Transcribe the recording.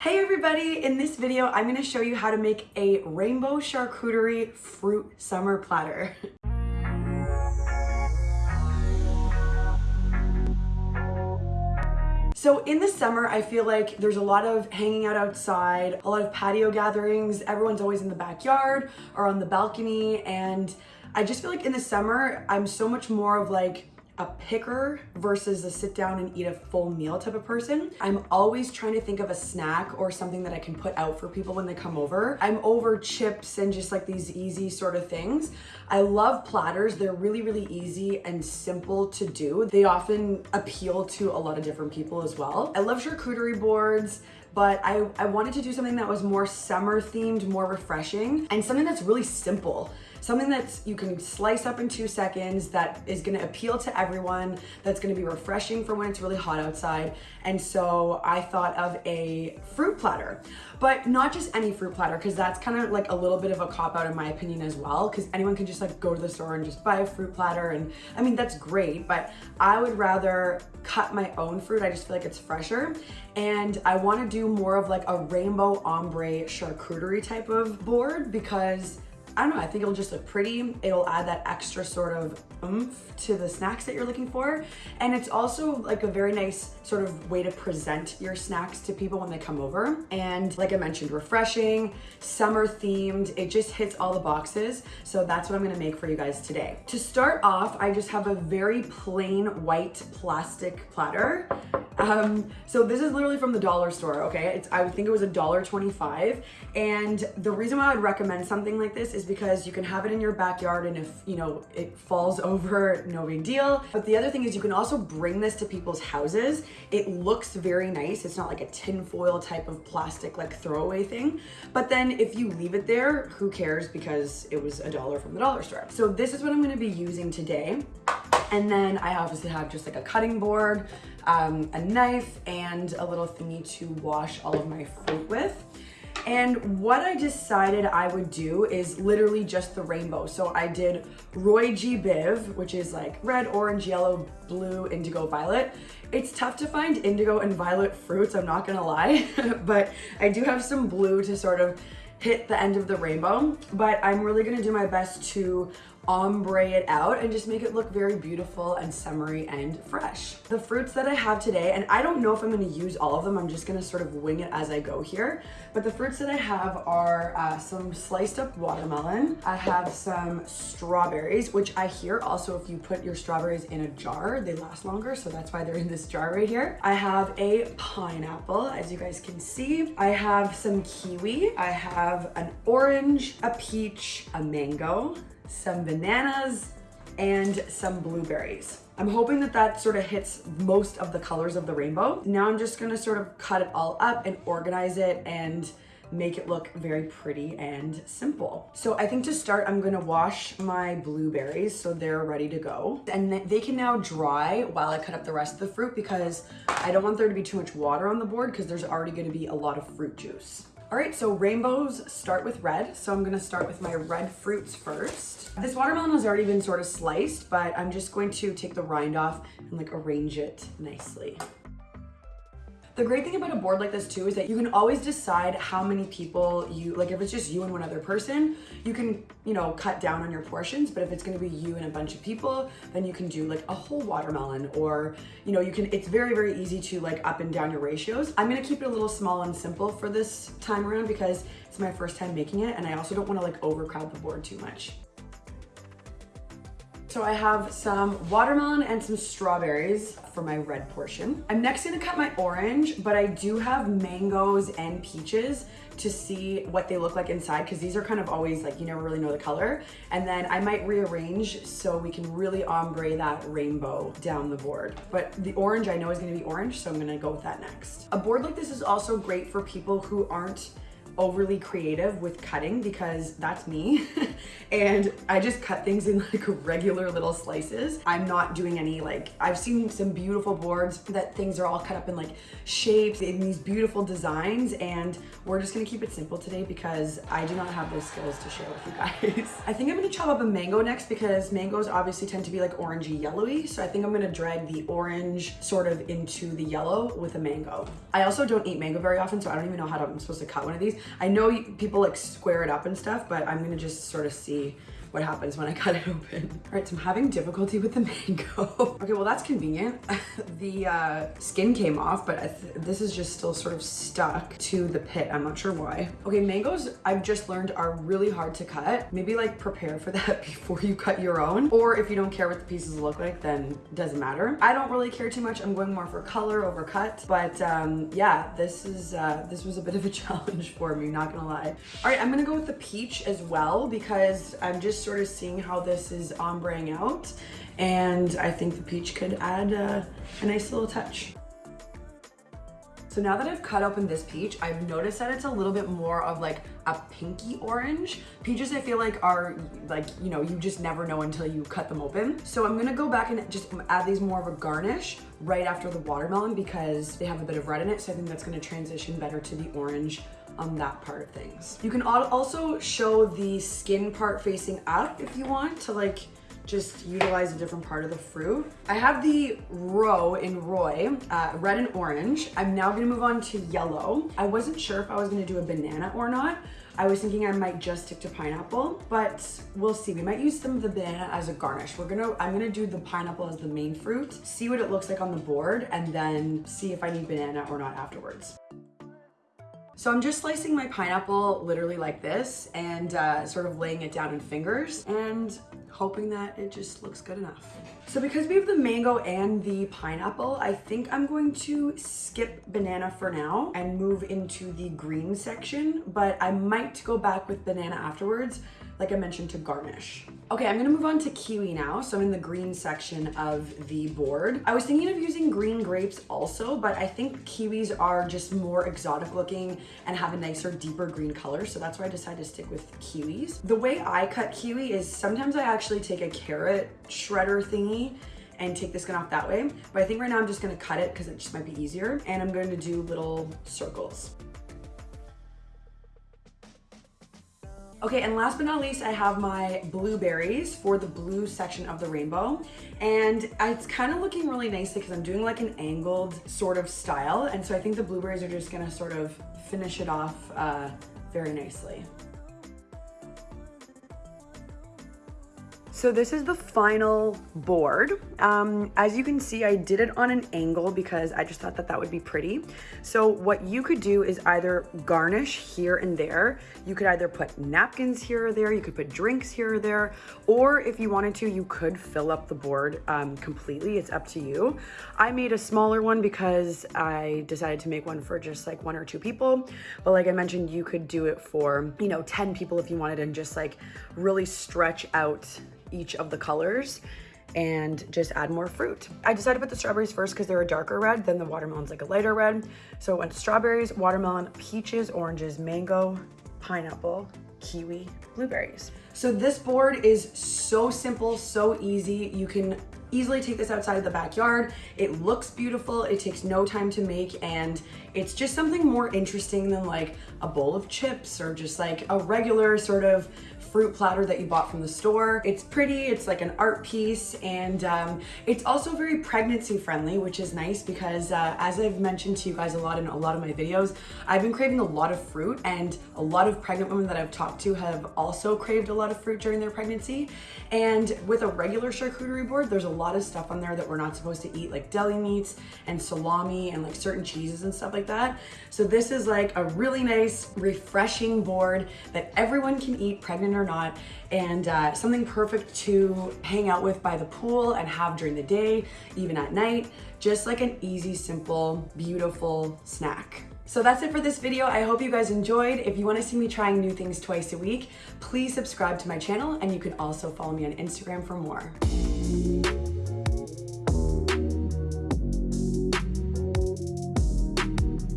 Hey everybody, in this video I'm going to show you how to make a rainbow charcuterie fruit summer platter. So in the summer, I feel like there's a lot of hanging out outside, a lot of patio gatherings, everyone's always in the backyard or on the balcony and I just feel like in the summer, I'm so much more of like a picker versus a sit down and eat a full meal type of person. I'm always trying to think of a snack or something that I can put out for people when they come over. I'm over chips and just like these easy sort of things. I love platters. They're really, really easy and simple to do. They often appeal to a lot of different people as well. I love charcuterie boards but I, I wanted to do something that was more summer themed, more refreshing, and something that's really simple. Something that you can slice up in two seconds that is gonna appeal to everyone, that's gonna be refreshing for when it's really hot outside. And so I thought of a fruit platter, but not just any fruit platter, because that's kind of like a little bit of a cop out in my opinion as well, because anyone can just like go to the store and just buy a fruit platter. And I mean, that's great, but I would rather cut my own fruit. I just feel like it's fresher. And I wanna do more of like a rainbow ombre charcuterie type of board because I don't know, I think it'll just look pretty. It'll add that extra sort of oomph to the snacks that you're looking for. And it's also like a very nice sort of way to present your snacks to people when they come over. And like I mentioned, refreshing, summer themed, it just hits all the boxes. So that's what I'm gonna make for you guys today. To start off, I just have a very plain white plastic platter. Um, so this is literally from the dollar store, okay? It's, I think it was a dollar twenty-five. And the reason why I would recommend something like this is because you can have it in your backyard and if, you know, it falls over, no big deal. But the other thing is you can also bring this to people's houses. It looks very nice. It's not like a tin foil type of plastic like throwaway thing. But then if you leave it there, who cares because it was a dollar from the dollar store. So this is what I'm gonna be using today. And then I obviously have just like a cutting board, um, a knife, and a little thingy to wash all of my fruit with. And what I decided I would do is literally just the rainbow. So I did Roy G. Biv, which is like red, orange, yellow, blue, indigo, violet. It's tough to find indigo and violet fruits, I'm not gonna lie, but I do have some blue to sort of hit the end of the rainbow, but I'm really gonna do my best to ombre it out and just make it look very beautiful and summery and fresh. The fruits that I have today, and I don't know if I'm gonna use all of them, I'm just gonna sort of wing it as I go here, but the fruits that I have are uh, some sliced up watermelon, I have some strawberries, which I hear also if you put your strawberries in a jar, they last longer, so that's why they're in this jar right here. I have a pineapple, as you guys can see. I have some kiwi, I have an orange, a peach, a mango, some bananas, and some blueberries. I'm hoping that that sort of hits most of the colors of the rainbow. Now I'm just gonna sort of cut it all up and organize it and make it look very pretty and simple. So I think to start, I'm gonna wash my blueberries so they're ready to go. And they can now dry while I cut up the rest of the fruit because I don't want there to be too much water on the board because there's already gonna be a lot of fruit juice. All right, so rainbows start with red. So I'm gonna start with my red fruits first. This watermelon has already been sort of sliced, but I'm just going to take the rind off and like arrange it nicely. The great thing about a board like this too is that you can always decide how many people you, like if it's just you and one other person, you can, you know, cut down on your portions. But if it's gonna be you and a bunch of people, then you can do like a whole watermelon or, you know, you can, it's very, very easy to like up and down your ratios. I'm gonna keep it a little small and simple for this time around because it's my first time making it and I also don't wanna like overcrowd the board too much. So I have some watermelon and some strawberries for my red portion. I'm next gonna cut my orange, but I do have mangoes and peaches to see what they look like inside because these are kind of always like you never really know the color and then I might rearrange so we can really ombre that rainbow down the board but the orange I know is going to be orange so I'm going to go with that next. A board like this is also great for people who aren't overly creative with cutting because that's me. and I just cut things in like regular little slices. I'm not doing any like, I've seen some beautiful boards that things are all cut up in like shapes in these beautiful designs. And we're just gonna keep it simple today because I do not have those skills to share with you guys. I think I'm gonna chop up a mango next because mangoes obviously tend to be like orangey yellowy. So I think I'm gonna drag the orange sort of into the yellow with a mango. I also don't eat mango very often, so I don't even know how to, I'm supposed to cut one of these. I know people like square it up and stuff, but I'm gonna just sort of see what happens when I cut it open. All right, so I'm having difficulty with the mango. okay, well that's convenient. the uh, skin came off, but th this is just still sort of stuck to the pit. I'm not sure why. Okay, mangoes I've just learned are really hard to cut. Maybe like prepare for that before you cut your own. Or if you don't care what the pieces look like, then doesn't matter. I don't really care too much. I'm going more for color over cut. But um, yeah, this is uh, this was a bit of a challenge for me, not gonna lie. All right, I'm gonna go with the peach as well because I'm just just sort of seeing how this is ombreing out. And I think the peach could add a, a nice little touch. So now that I've cut open this peach, I've noticed that it's a little bit more of like a pinky orange. Peaches I feel like are like, you know, you just never know until you cut them open. So I'm gonna go back and just add these more of a garnish right after the watermelon because they have a bit of red in it. So I think that's gonna transition better to the orange on that part of things. You can also show the skin part facing up if you want to like just utilize a different part of the fruit. I have the roe in Roy, uh, red and orange. I'm now gonna move on to yellow. I wasn't sure if I was gonna do a banana or not. I was thinking I might just stick to pineapple, but we'll see. We might use some of the banana as a garnish. We're gonna, I'm gonna do the pineapple as the main fruit, see what it looks like on the board, and then see if I need banana or not afterwards. So I'm just slicing my pineapple literally like this and uh, sort of laying it down in fingers. And hoping that it just looks good enough. So because we have the mango and the pineapple, I think I'm going to skip banana for now and move into the green section, but I might go back with banana afterwards like I mentioned, to garnish. Okay, I'm gonna move on to kiwi now. So I'm in the green section of the board. I was thinking of using green grapes also, but I think kiwis are just more exotic looking and have a nicer, deeper green color. So that's why I decided to stick with kiwis. The way I cut kiwi is sometimes I actually take a carrot shredder thingy and take the skin off that way. But I think right now I'm just gonna cut it because it just might be easier. And I'm going to do little circles. Okay, and last but not least, I have my blueberries for the blue section of the rainbow. And it's kind of looking really nice because I'm doing like an angled sort of style. And so I think the blueberries are just gonna sort of finish it off uh, very nicely. So this is the final board. Um, as you can see, I did it on an angle because I just thought that that would be pretty. So what you could do is either garnish here and there. You could either put napkins here or there. You could put drinks here or there. Or if you wanted to, you could fill up the board um, completely. It's up to you. I made a smaller one because I decided to make one for just like one or two people. But like I mentioned, you could do it for, you know, 10 people if you wanted and just like really stretch out each of the colors and just add more fruit. I decided to put the strawberries first because they're a darker red, then the watermelon's like a lighter red. So it went strawberries, watermelon, peaches, oranges, mango, pineapple, kiwi, blueberries. So this board is so simple, so easy. You can easily take this outside of the backyard. It looks beautiful, it takes no time to make, and it's just something more interesting than like a bowl of chips or just like a regular sort of fruit platter that you bought from the store. It's pretty, it's like an art piece, and um, it's also very pregnancy friendly, which is nice because uh, as I've mentioned to you guys a lot in a lot of my videos, I've been craving a lot of fruit and a lot of pregnant women that I've talked to have also craved a lot of fruit during their pregnancy. And with a regular charcuterie board, there's a lot of stuff on there that we're not supposed to eat, like deli meats and salami and like certain cheeses and stuff like that. So this is like a really nice, refreshing board that everyone can eat, pregnant or not, and uh, something perfect to hang out with by the pool and have during the day, even at night. Just like an easy, simple, beautiful snack. So that's it for this video. I hope you guys enjoyed. If you wanna see me trying new things twice a week, please subscribe to my channel and you can also follow me on Instagram for more.